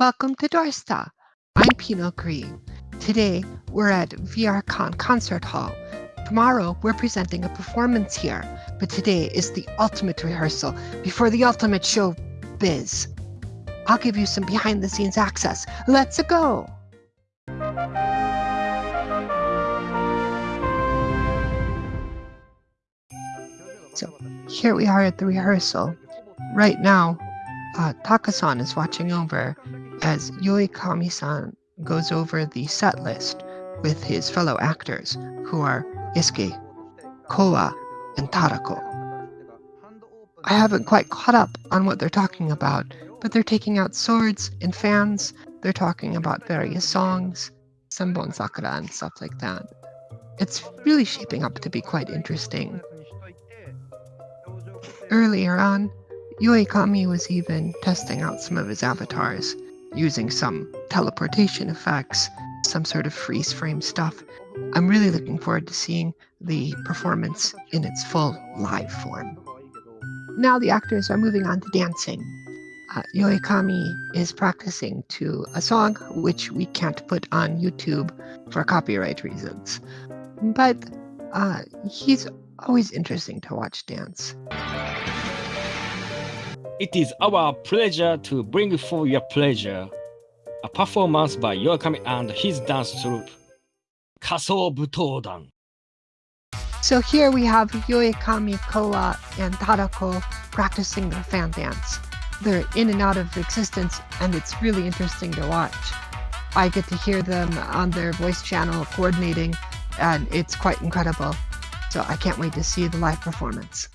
Welcome to Dorsta. I'm Pino Green. Today, we're at VRCon Concert Hall. Tomorrow, we're presenting a performance here, but today is the ultimate rehearsal before the ultimate show biz. I'll give you some behind the scenes access. Let's go! So, here we are at the rehearsal. Right now, uh, Takasan is watching over as Yoi Kami-san goes over the set list with his fellow actors, who are Isuke, Koa, and Tarako. I haven't quite caught up on what they're talking about, but they're taking out swords and fans, they're talking about various songs, Senbon Sakura and stuff like that. It's really shaping up to be quite interesting. Earlier on, Yoi Kami was even testing out some of his avatars, using some teleportation effects, some sort of freeze frame stuff. I'm really looking forward to seeing the performance in its full live form. Now the actors are moving on to dancing. Uh, Yoi Kami is practicing to a song which we can't put on YouTube for copyright reasons. But uh, he's always interesting to watch dance. It is our pleasure to bring for your pleasure a performance by Yoakami and his dance troupe, Kaso Butodan. So here we have Yoikami, Koa, and Tadako practicing their fan dance. They're in and out of existence, and it's really interesting to watch. I get to hear them on their voice channel coordinating, and it's quite incredible. So I can't wait to see the live performance.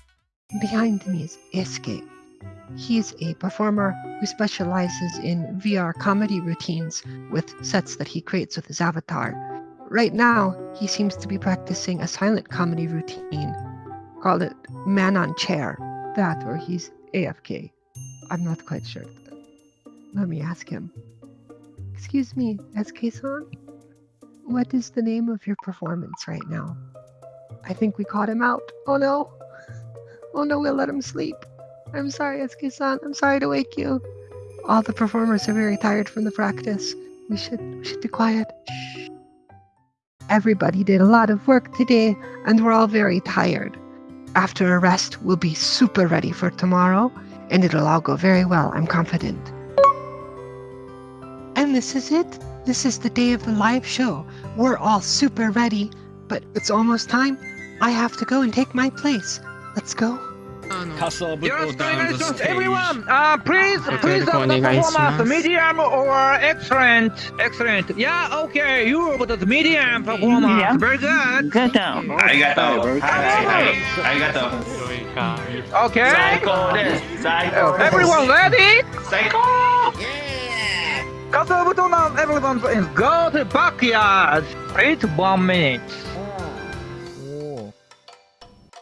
Behind me is Isuke. He's a performer who specializes in VR comedy routines with sets that he creates with his avatar. Right now, he seems to be practicing a silent comedy routine. called it Man on Chair. That or he's AFK. I'm not quite sure. Let me ask him. Excuse me, SK-san? What is the name of your performance right now? I think we caught him out. Oh no! Oh no, we'll let him sleep. I'm sorry, Esuke-san. I'm sorry to wake you. All the performers are very tired from the practice. We should we should be quiet. Shh. Everybody did a lot of work today, and we're all very tired. After a rest, we'll be super ready for tomorrow, and it'll all go very well, I'm confident. And this is it. This is the day of the live show. We're all super ready, but it's almost time. I have to go and take my place. Let's go. Castle Your congratulations, everyone! Uh, please, please, uh, the performance, medium or excellent? Excellent. Yeah, okay, you with the medium performance. Yeah. Very good. Good down. Arigato. Arigato. Okay. Psycho Everyone ready? Psycho! Yeah! Castle Butonan, everyone, is go to backyard. Wait one minute. Oh.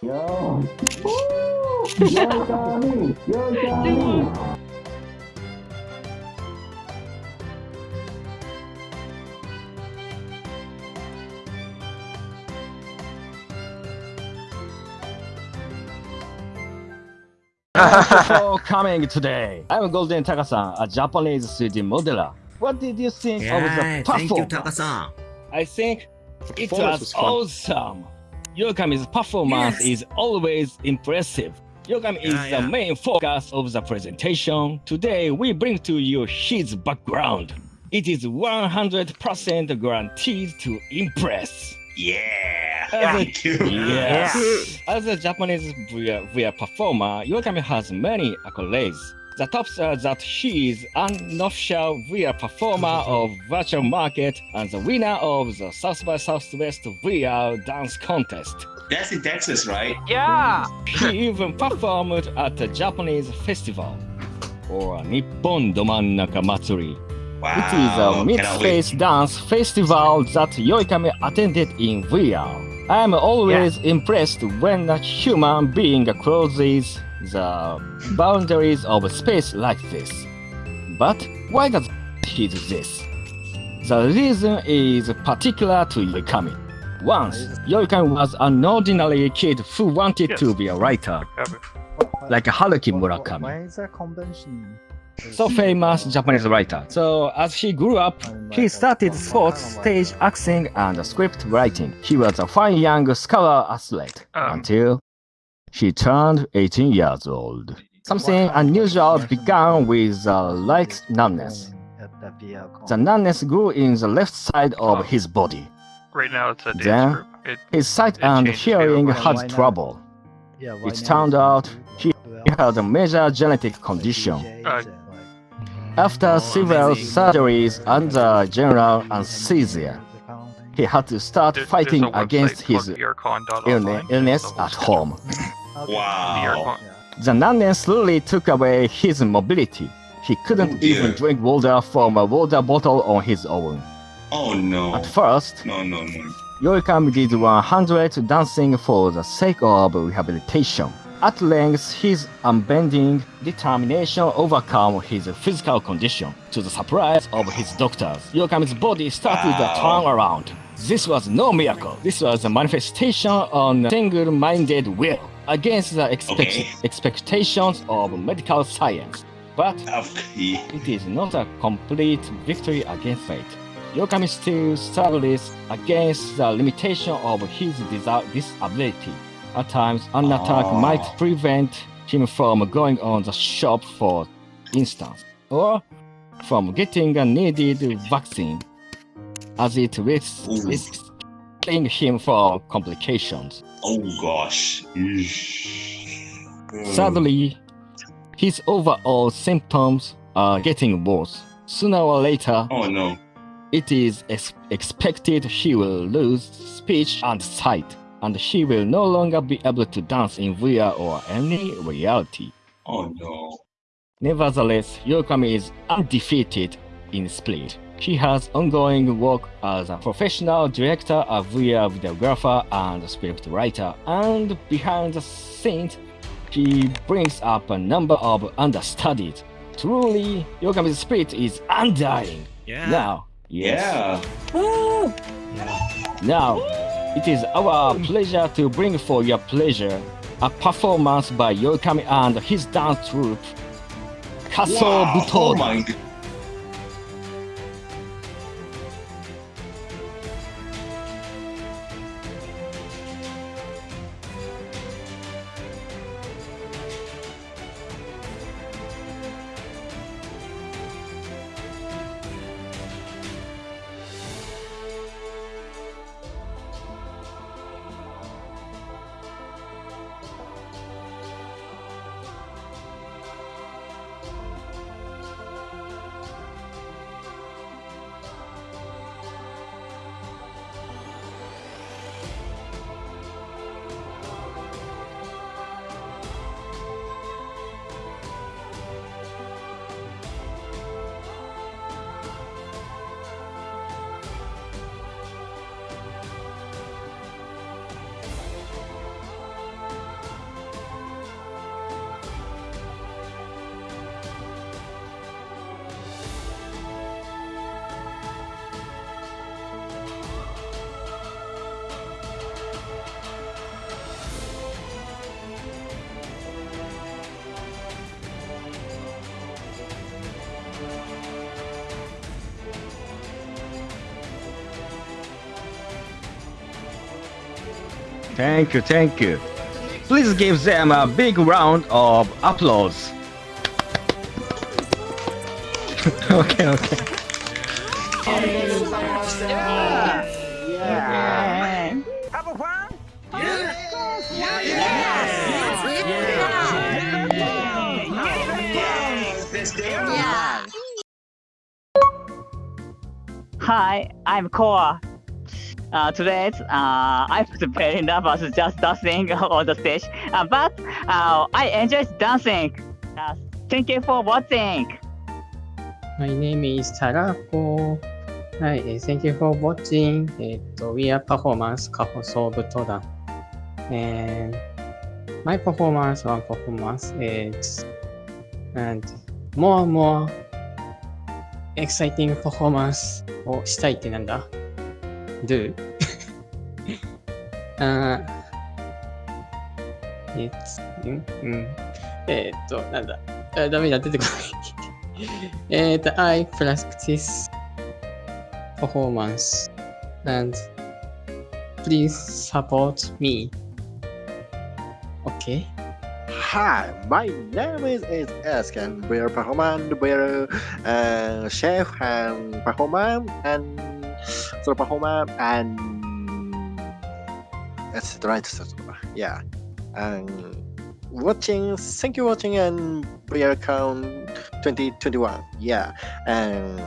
Yo minute. Thank you for coming today. I'm Golden Takasan, a Japanese 3D modeler. What did you think of the Yeah, thank you, performance? Taka-san. I think it was, was fun. awesome. Yokami's performance Yes. is always impressive. Yokami is Yeah, yeah. the main focus of the presentation. Today, we bring to you his background. It is 100% guaranteed to impress. Yeah. As a- Thank you. Yes. As a Japanese VR, VR performer, Yokami has many accolades. The tops are that she is an official VR performer of virtual market and the winner of the South by Southwest VR dance contest. That's in Texas, right? Yeah. He even performed at a Japanese festival or Nippon Domannaka Matsuri. Wow. It is a cannot wait. mixed-face dance festival that Yoikami attended in VR. I am always impressed when a human being crosses the boundaries of space like this. But why does he do this? The reason is particular to Yoikami. Once, Yoikami was an ordinary kid who wanted to be a writer, like Haruki Murakami. Why is there convention? so famous Japanese writer. So as he grew up, he started sports, stage acting, and script writing. He was a fine young scholar athlete Um, until he turned 18 years old. Something unusual began with a light numbness. The numbness grew in the left side of his body. right now it's a dance Then- It, His sight and hearing had trouble. It turned out he had a major genetic condition. Uh, After several surgeries under general anesthesia, he had to start there- fighting there's a website against his called VRCon.online. illness, illness at home. Wow. The numbness slowly took away his mobility. He couldn't Oh, even drink water from a water bottle on his own. Oh no. At first, No, no, no. Yoikami did 100 dancing for the sake of rehabilitation. At length, his unbending determination overcame his physical condition. To the surprise of his doctors, Yoikami's body started to turn around. This was no miracle. This was a manifestation on single-minded will against the expect- Okay. expectations of medical science. But Okay. it is not a complete victory against fate. Yokami still struggles against the limitation of his disa- disability. At times, an attack Oh. might prevent him from going on the shop, for instance, or from getting a needed vaccine, as it risks, risks killing him for complications. Oh gosh. Sadly, his overall symptoms are getting worse. Sooner or later, Oh no. it is ex- expected she will lose speech and sight, and she will no longer be able to dance in VR or any reality. Oh no. Nevertheless, Yokami is undefeated in spirit. He has ongoing work as a professional director, a VR videographer, and script writer, and behind the scenes, he brings up a number of understudies. Truly, Yokami's spirit is undying. Yeah. Now, yes. Yeah. Now, it is our pleasure to bring for your pleasure a performance by Yokami and his dance troupe, Kaso Wow. Oh Butoda. my Thank you, thank you. Please give them a big round of applause. okay, okay. Have fun. Hi, I'm Koa. Uh, today, uh, I'm very nervous just dancing on the stage, uh, but uh, I enjoyed dancing. Uh, thank you for watching. My name is Tarako. はい、えー Thank you for watching. えっと、We are performance カホソーブトダ。And my performance, one performance is and more and more exciting performance をしたいってなんだ ?do? あー it's, んうん。えーっと、なんだあダメだ、出てこない。 and I practice performance and please support me. Okay. Hi, my name is, is Ask and we're performance, we're uh, chef and performer and performer and etc. etc. Yeah. And watching, thank you watching and count 2021. Yeah. And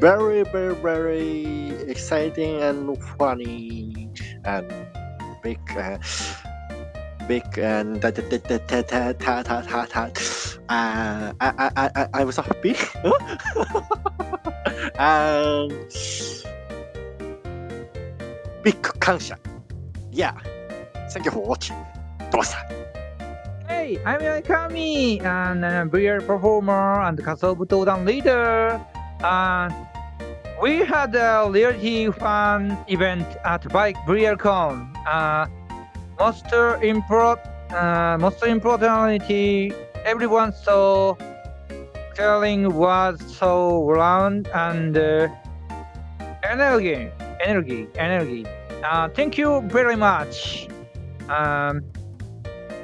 very, very, very exciting and funny and big. Uh, big and ta ta ta ta ta ta ta ta ta. Uh, I, I, I, I was happy. and big 感謝 Yeah. Thank you for watching. どうした Hey, I'm Yoikami, and uh, VR performer and Kasobutodan leader. Uh, we had a reality fan event at Bike BriarCon. Uh, most import, uh, most importantly, everyone saw Caroling was so round and uh, energy, energy, energy. Uh, thank you very much. Um,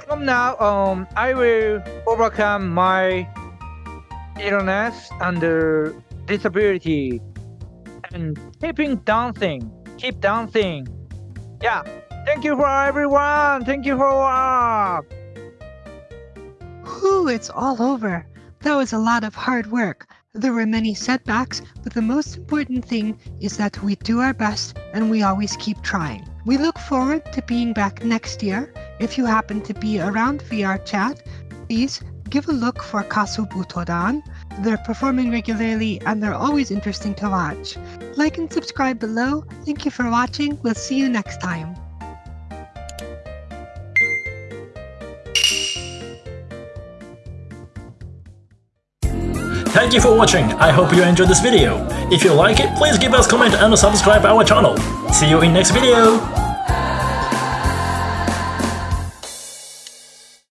from now on, I will overcome my illness and uh, disability and keeping dancing, keep dancing. Yeah, thank you for everyone. Thank you for uh, Whew, it's all over. That was a lot of hard work. There were many setbacks, but the most important thing is that we do our best and we always keep trying. We look forward to being back next year. If you happen to be around VR chat, please give a look for Kasubutodan. They're performing regularly and they're always interesting to watch. Like and subscribe below. Thank you for watching. We'll see you next time. Thank you for watching, I hope you enjoyed this video. If you like it, please give us comment and subscribe our channel. See you in next video!